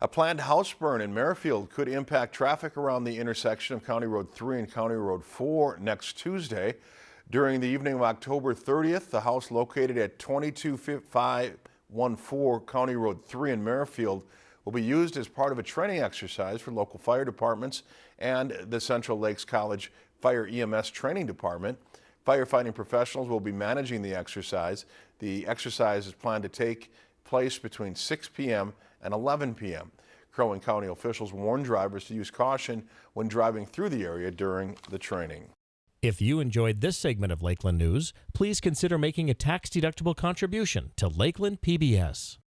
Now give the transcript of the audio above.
A planned house burn in Merrifield could impact traffic around the intersection of County Road 3 and County Road 4 next Tuesday. During the evening of October 30th, the house located at 22514 County Road 3 in Merrifield will be used as part of a training exercise for local fire departments and the Central Lakes College Fire EMS Training Department. Firefighting professionals will be managing the exercise. The exercise is planned to take place between 6 p.m. and 11 p.m. Crow Wing County officials warn drivers to use caution when driving through the area during the training. If you enjoyed this segment of Lakeland News, please consider making a tax-deductible contribution to Lakeland PBS.